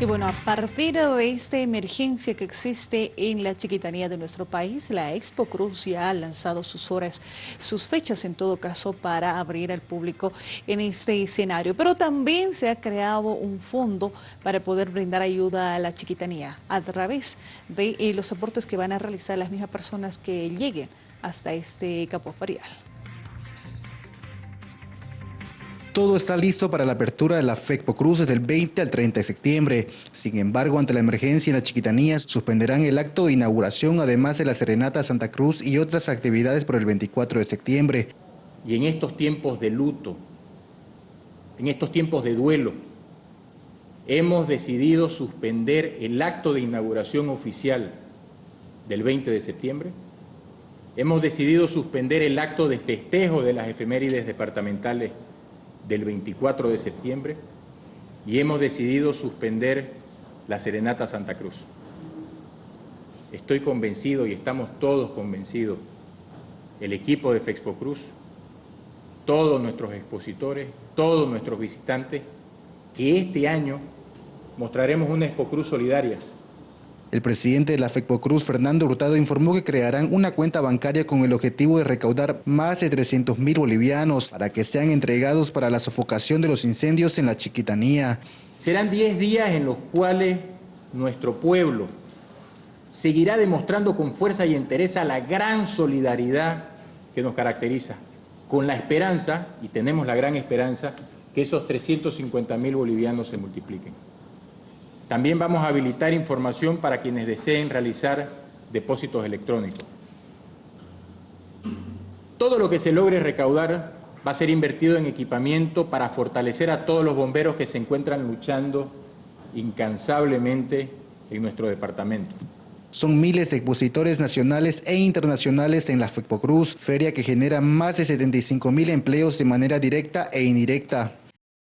Y bueno, a partir de esta emergencia que existe en la chiquitanía de nuestro país, la Expo Cruz ya ha lanzado sus horas, sus fechas en todo caso para abrir al público en este escenario. Pero también se ha creado un fondo para poder brindar ayuda a la chiquitanía a través de eh, los aportes que van a realizar las mismas personas que lleguen hasta este capo ferial. Todo está listo para la apertura de la FECPO Cruz desde el 20 al 30 de septiembre. Sin embargo, ante la emergencia en las chiquitanías, suspenderán el acto de inauguración, además de la Serenata Santa Cruz y otras actividades por el 24 de septiembre. Y en estos tiempos de luto, en estos tiempos de duelo, hemos decidido suspender el acto de inauguración oficial del 20 de septiembre. Hemos decidido suspender el acto de festejo de las efemérides departamentales del 24 de septiembre y hemos decidido suspender la Serenata Santa Cruz. Estoy convencido y estamos todos convencidos, el equipo de Fexpo Cruz, todos nuestros expositores, todos nuestros visitantes, que este año mostraremos una Expo Cruz solidaria el presidente de la Cruz, Fernando Hurtado, informó que crearán una cuenta bancaria con el objetivo de recaudar más de 300 mil bolivianos para que sean entregados para la sofocación de los incendios en la Chiquitanía. Serán 10 días en los cuales nuestro pueblo seguirá demostrando con fuerza y entereza la gran solidaridad que nos caracteriza, con la esperanza, y tenemos la gran esperanza, que esos 350 mil bolivianos se multipliquen. También vamos a habilitar información para quienes deseen realizar depósitos electrónicos. Todo lo que se logre recaudar va a ser invertido en equipamiento para fortalecer a todos los bomberos que se encuentran luchando incansablemente en nuestro departamento. Son miles de expositores nacionales e internacionales en la FECPOCRUZ, feria que genera más de 75 mil empleos de manera directa e indirecta.